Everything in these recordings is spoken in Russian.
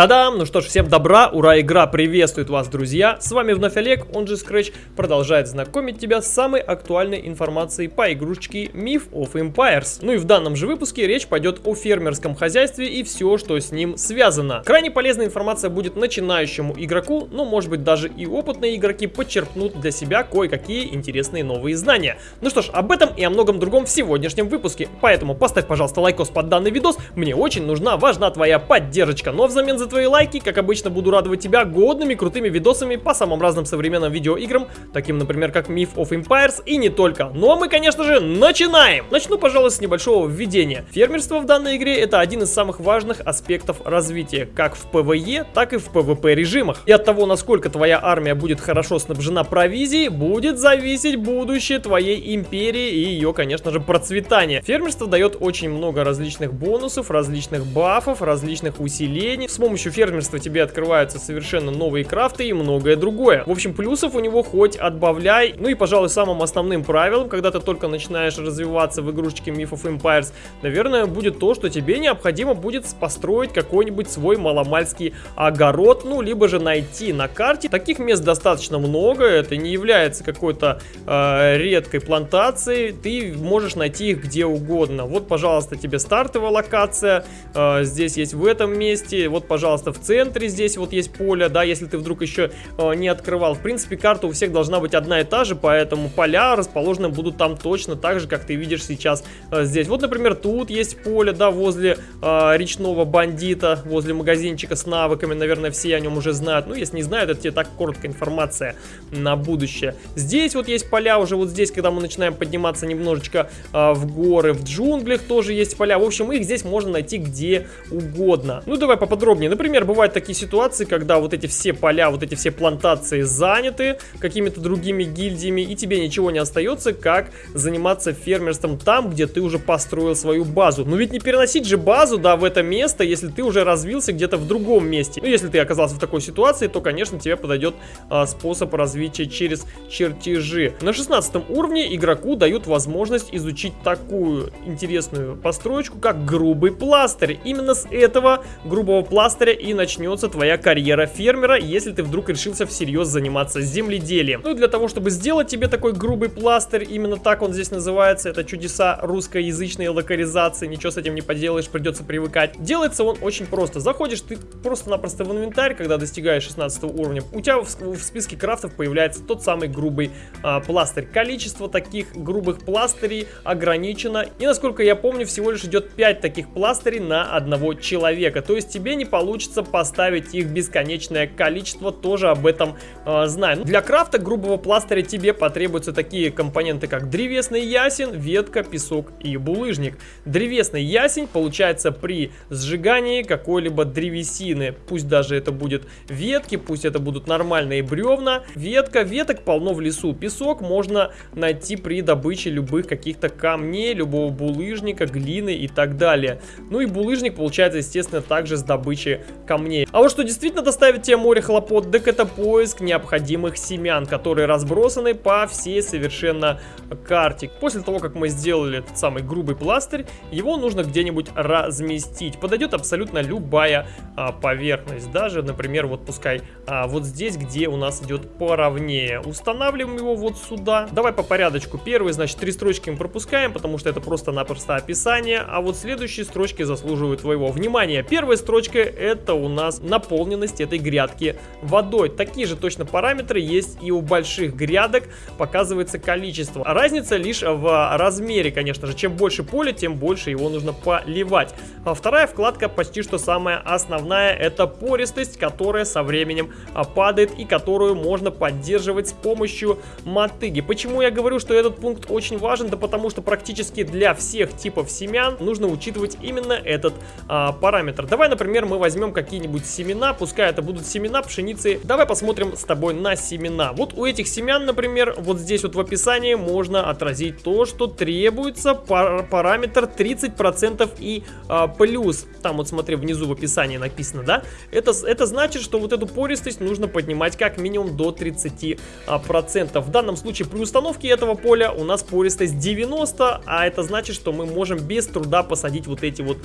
Тадам! Ну что ж, всем добра, ура, игра приветствует вас, друзья! С вами вновь Олег, он же Scratch, продолжает знакомить тебя с самой актуальной информацией по игрушечке Myth of Empires. Ну и в данном же выпуске речь пойдет о фермерском хозяйстве и все, что с ним связано. Крайне полезная информация будет начинающему игроку, ну может быть даже и опытные игроки подчерпнут для себя кое-какие интересные новые знания. Ну что ж, об этом и о многом другом в сегодняшнем выпуске, поэтому поставь, пожалуйста, лайкос под данный видос, мне очень нужна, важна твоя поддержка, но взамен за твои лайки, как обычно, буду радовать тебя годными крутыми видосами по самым разным современным видеоиграм, таким, например, как Myth of Empires и не только. Ну а мы, конечно же, начинаем! Начну, пожалуй, с небольшого введения. Фермерство в данной игре это один из самых важных аспектов развития, как в PvE, так и в PvP режимах. И от того, насколько твоя армия будет хорошо снабжена провизией, будет зависеть будущее твоей империи и ее, конечно же, процветание. Фермерство дает очень много различных бонусов, различных бафов, различных усилений. С помощью фермерства тебе открываются совершенно новые крафты и многое другое. В общем, плюсов у него хоть отбавляй. Ну и, пожалуй, самым основным правилом, когда ты только начинаешь развиваться в игрушечке Myth of Empires, наверное, будет то, что тебе необходимо будет построить какой-нибудь свой маломальский огород, ну, либо же найти на карте. Таких мест достаточно много, это не является какой-то э, редкой плантацией, ты можешь найти их где угодно. Вот, пожалуйста, тебе стартовая локация, э, здесь есть в этом месте, вот, пожалуйста, пожалуйста, в центре здесь вот есть поле, да, если ты вдруг еще э, не открывал. В принципе, карта у всех должна быть одна и та же, поэтому поля расположены будут там точно так же, как ты видишь сейчас э, здесь. Вот, например, тут есть поле, да, возле э, речного бандита, возле магазинчика с навыками, наверное, все о нем уже знают. Ну, если не знают, это тебе так короткая информация на будущее. Здесь вот есть поля, уже вот здесь, когда мы начинаем подниматься немножечко э, в горы, в джунглях тоже есть поля. В общем, их здесь можно найти где угодно. Ну, давай поподробнее Например, бывают такие ситуации, когда вот эти все поля, вот эти все плантации заняты какими-то другими гильдиями, и тебе ничего не остается, как заниматься фермерством там, где ты уже построил свою базу. Но ведь не переносить же базу, да, в это место, если ты уже развился где-то в другом месте. Ну, если ты оказался в такой ситуации, то, конечно, тебе подойдет а, способ развития через чертежи. На 16 уровне игроку дают возможность изучить такую интересную построечку, как грубый пластырь. Именно с этого грубого пластыря пластыря и начнется твоя карьера фермера, если ты вдруг решился всерьез заниматься земледелием. Ну и для того, чтобы сделать тебе такой грубый пластырь, именно так он здесь называется, это чудеса русскоязычной локализации, ничего с этим не поделаешь, придется привыкать. Делается он очень просто. Заходишь ты просто-напросто в инвентарь, когда достигаешь 16 уровня, у тебя в, в списке крафтов появляется тот самый грубый а, пластырь. Количество таких грубых пластырей ограничено, и насколько я помню, всего лишь идет 5 таких пластырей на одного человека, то есть тебе не получится получится поставить их бесконечное количество, тоже об этом э, знаю. Ну, для крафта грубого пластыря тебе потребуются такие компоненты, как древесный ясень, ветка, песок и булыжник. Древесный ясень получается при сжигании какой-либо древесины, пусть даже это будет ветки, пусть это будут нормальные бревна. Ветка, веток полно в лесу. Песок можно найти при добыче любых каких-то камней, любого булыжника, глины и так далее. Ну и булыжник получается, естественно, также с камней. А вот что действительно доставит тебе море хлопот, так это поиск необходимых семян, которые разбросаны по всей совершенно карте. После того, как мы сделали этот самый грубый пластырь, его нужно где-нибудь разместить. Подойдет абсолютно любая а, поверхность. Даже, например, вот пускай а, вот здесь, где у нас идет поровнее. Устанавливаем его вот сюда. Давай по порядочку. Первый, значит, три строчки мы пропускаем, потому что это просто-напросто описание. А вот следующие строчки заслуживают твоего внимания. Первая строчка у нас наполненность этой грядки водой. Такие же точно параметры есть и у больших грядок, показывается количество. Разница лишь в размере, конечно же. Чем больше поля, тем больше его нужно поливать. А вторая вкладка почти что самая основная, это пористость, которая со временем а, падает и которую можно поддерживать с помощью мотыги. Почему я говорю, что этот пункт очень важен? Да потому что практически для всех типов семян нужно учитывать именно этот а, параметр. Давай, например, мы возьмем возьмем какие-нибудь семена, пускай это будут семена пшеницы. Давай посмотрим с тобой на семена. Вот у этих семян, например, вот здесь вот в описании можно отразить то, что требуется пар параметр 30% и а, плюс. Там вот смотри, внизу в описании написано, да? Это, это значит, что вот эту пористость нужно поднимать как минимум до 30%. А, в данном случае при установке этого поля у нас пористость 90, а это значит, что мы можем без труда посадить вот эти вот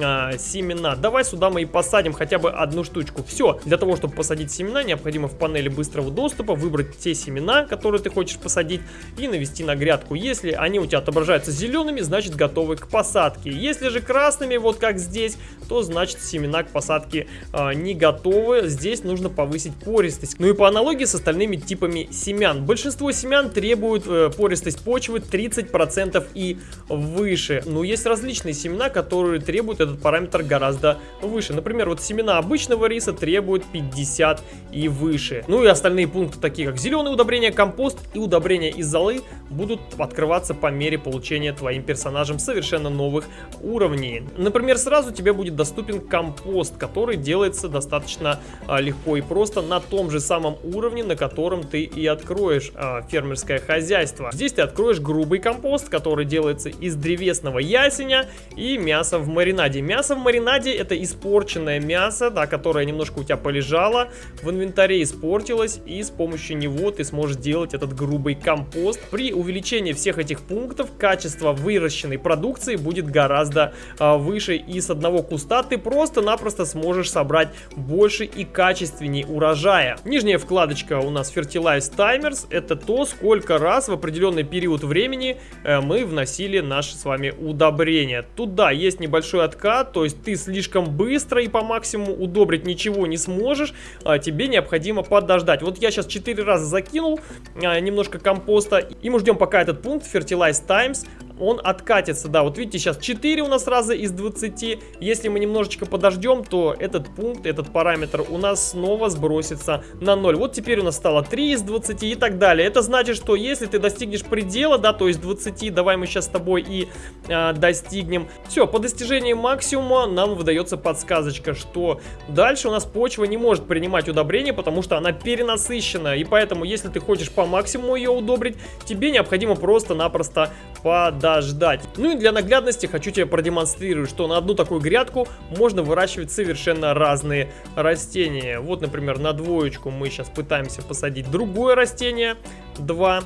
а, семена. Давай сюда мы и посадим посадим хотя бы одну штучку. Все, для того, чтобы посадить семена, необходимо в панели быстрого доступа выбрать те семена, которые ты хочешь посадить, и навести на грядку. Если они у тебя отображаются зелеными, значит готовы к посадке. Если же красными, вот как здесь, то значит семена к посадке э, не готовы. Здесь нужно повысить пористость. Ну и по аналогии с остальными типами семян. Большинство семян требуют э, пористость почвы 30% и выше. Но есть различные семена, которые требуют этот параметр гораздо выше. Например, вот семена обычного риса требуют 50 и выше. Ну и остальные пункты, такие как зеленые удобрения, компост и удобрения из золы, будут открываться по мере получения твоим персонажем совершенно новых уровней. Например, сразу тебе будет доступен компост, который делается достаточно а, легко и просто на том же самом уровне, на котором ты и откроешь а, фермерское хозяйство. Здесь ты откроешь грубый компост, который делается из древесного ясеня и мяса в маринаде. Мясо в маринаде это испорченное мясо, да, которое немножко у тебя полежало, в инвентаре испортилось, и с помощью него ты сможешь делать этот грубый компост. При увеличении всех этих пунктов качество выращенной продукции будет гораздо а, выше, и с одного куста ты просто-напросто сможешь собрать больше и качественнее урожая. Нижняя вкладочка у нас Fertilize Timers, это то, сколько раз в определенный период времени э, мы вносили наши с вами удобрения. Тут, да, есть небольшой откат, то есть ты слишком быстро и по максимуму удобрить ничего не сможешь, а тебе необходимо подождать. Вот я сейчас 4 раза закинул а, немножко компоста, и мы ждем пока этот пункт Fertilize Times он откатится, да, вот видите, сейчас 4 у нас раза из 20, если мы немножечко подождем, то этот пункт, этот параметр у нас снова сбросится на 0. Вот теперь у нас стало 3 из 20 и так далее. Это значит, что если ты достигнешь предела, да, то есть 20, давай мы сейчас с тобой и э, достигнем. Все, по достижении максимума нам выдается подсказочка, что дальше у нас почва не может принимать удобрения, потому что она перенасыщена, и поэтому, если ты хочешь по максимуму ее удобрить, тебе необходимо просто-напросто подождать подождать. Ну и для наглядности хочу тебе продемонстрировать, что на одну такую грядку можно выращивать совершенно разные растения. Вот, например, на двоечку мы сейчас пытаемся посадить другое растение. Два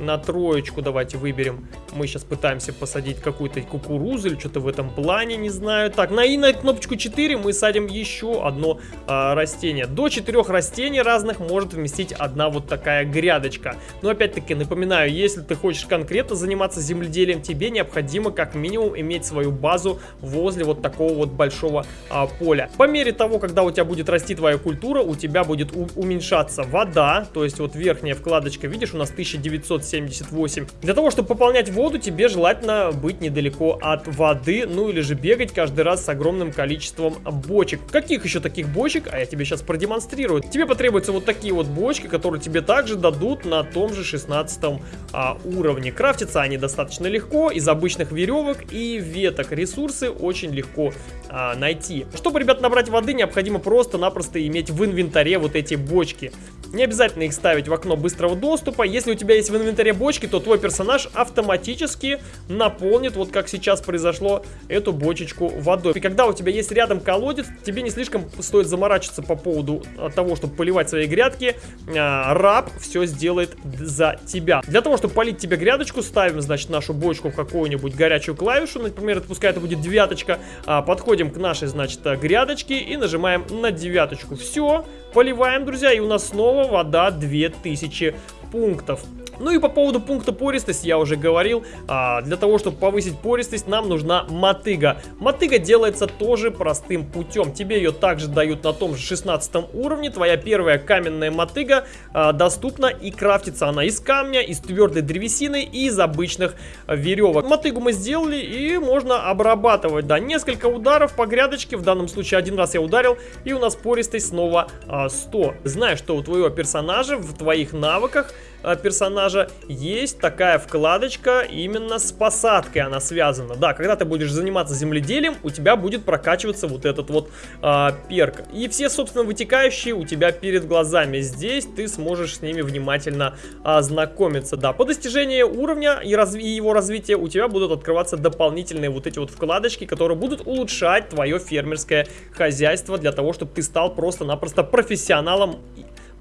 на троечку давайте выберем. Мы сейчас пытаемся посадить какую-то кукурузу или что-то в этом плане, не знаю. Так, на и на кнопочку 4 мы садим еще одно а, растение. До 4 растений разных может вместить одна вот такая грядочка. Но опять-таки напоминаю, если ты хочешь конкретно заниматься земледелием, тебе необходимо как минимум иметь свою базу возле вот такого вот большого а, поля. По мере того, когда у тебя будет расти твоя культура, у тебя будет уменьшаться вода, то есть вот верхняя вкладочка, видишь, у нас 1900 78. Для того, чтобы пополнять воду, тебе желательно быть недалеко от воды, ну или же бегать каждый раз с огромным количеством бочек. Каких еще таких бочек? А я тебе сейчас продемонстрирую. Тебе потребуются вот такие вот бочки, которые тебе также дадут на том же 16 а, уровне. Крафтятся они достаточно легко, из обычных веревок и веток. Ресурсы очень легко а, найти. Чтобы, ребят, набрать воды, необходимо просто-напросто иметь в инвентаре вот эти бочки. Не обязательно их ставить в окно быстрого доступа. Если у тебя есть в инвентаре бочки, то твой персонаж автоматически наполнит, вот как сейчас произошло, эту бочечку водой. И когда у тебя есть рядом колодец, тебе не слишком стоит заморачиваться по поводу того, чтобы поливать свои грядки. А, раб все сделает за тебя. Для того, чтобы полить тебе грядочку, ставим, значит, нашу бочку в какую-нибудь горячую клавишу. Например, это, пускай это будет девяточка. А, подходим к нашей, значит, грядочке и нажимаем на девяточку. Все, поливаем, друзья, и у нас снова вода 2000 пунктов. Ну и по поводу пункта пористость я уже говорил. А, для того, чтобы повысить пористость, нам нужна мотыга. Мотыга делается тоже простым путем. Тебе ее также дают на том же 16 уровне. Твоя первая каменная мотыга а, доступна и крафтится она из камня, из твердой древесины и из обычных веревок. Мотыгу мы сделали и можно обрабатывать. Да, несколько ударов по грядочке. В данном случае один раз я ударил и у нас пористость снова а, 100. Знаю, что у твоего персонажа в твоих навыках персонажа есть такая вкладочка именно с посадкой она связана. Да, когда ты будешь заниматься земледелием, у тебя будет прокачиваться вот этот вот а, перк. И все, собственно, вытекающие у тебя перед глазами. Здесь ты сможешь с ними внимательно ознакомиться. Да, по достижении уровня и, разви и его развития у тебя будут открываться дополнительные вот эти вот вкладочки, которые будут улучшать твое фермерское хозяйство для того, чтобы ты стал просто-напросто профессионалом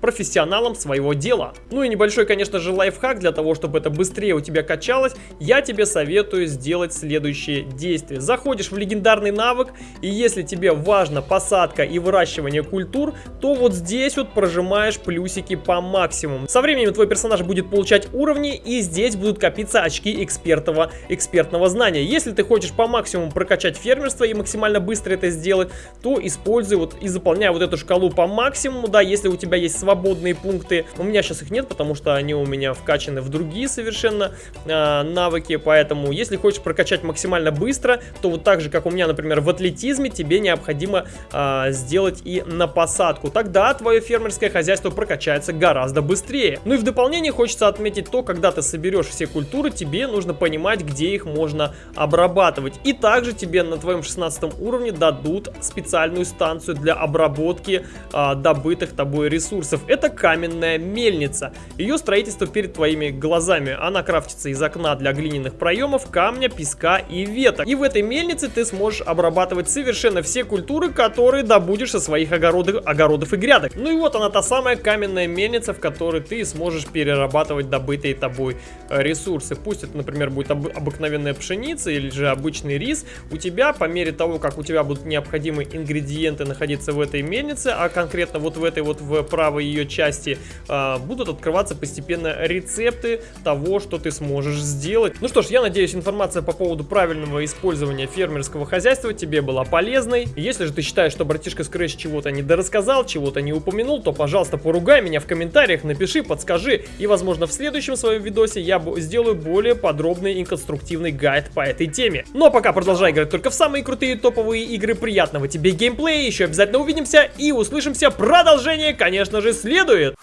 профессионалом своего дела. Ну и небольшой, конечно же, лайфхак для того, чтобы это быстрее у тебя качалось, я тебе советую сделать следующее действие. Заходишь в легендарный навык, и если тебе важна посадка и выращивание культур, то вот здесь вот прожимаешь плюсики по максимуму. Со временем твой персонаж будет получать уровни, и здесь будут копиться очки экспертного, экспертного знания. Если ты хочешь по максимуму прокачать фермерство и максимально быстро это сделать, то используй вот и заполняй вот эту шкалу по максимуму, да, если у тебя есть свободные пункты. У меня сейчас их нет, потому что они у меня вкачаны в другие совершенно э, навыки, поэтому если хочешь прокачать максимально быстро, то вот так же, как у меня, например, в атлетизме, тебе необходимо э, сделать и на посадку. Тогда твое фермерское хозяйство прокачается гораздо быстрее. Ну и в дополнение хочется отметить то, когда ты соберешь все культуры, тебе нужно понимать, где их можно обрабатывать. И также тебе на твоем 16 уровне дадут специальную станцию для обработки э, добытых тобой ресурсов. Это каменная мельница. Ее строительство перед твоими глазами. Она крафтится из окна для глиняных проемов, камня, песка и веток. И в этой мельнице ты сможешь обрабатывать совершенно все культуры, которые добудешь со своих огородов, огородов и грядок. Ну и вот она та самая каменная мельница, в которой ты сможешь перерабатывать добытые тобой э, ресурсы. Пусть это, например, будет об обыкновенная пшеница или же обычный рис. У тебя, по мере того, как у тебя будут необходимые ингредиенты находиться в этой мельнице, а конкретно вот в этой вот в правой ее части, э, будут открываться постепенно рецепты того, что ты сможешь сделать. Ну что ж, я надеюсь, информация по поводу правильного использования фермерского хозяйства тебе была полезной. Если же ты считаешь, что братишка Scratch чего-то не дорассказал, чего-то не упомянул, то, пожалуйста, поругай меня в комментариях, напиши, подскажи. И, возможно, в следующем своем видосе я сделаю более подробный и конструктивный гайд по этой теме. Ну а пока продолжай играть только в самые крутые топовые игры. Приятного тебе геймплея, еще обязательно увидимся и услышимся. Продолжение, конечно же, следует.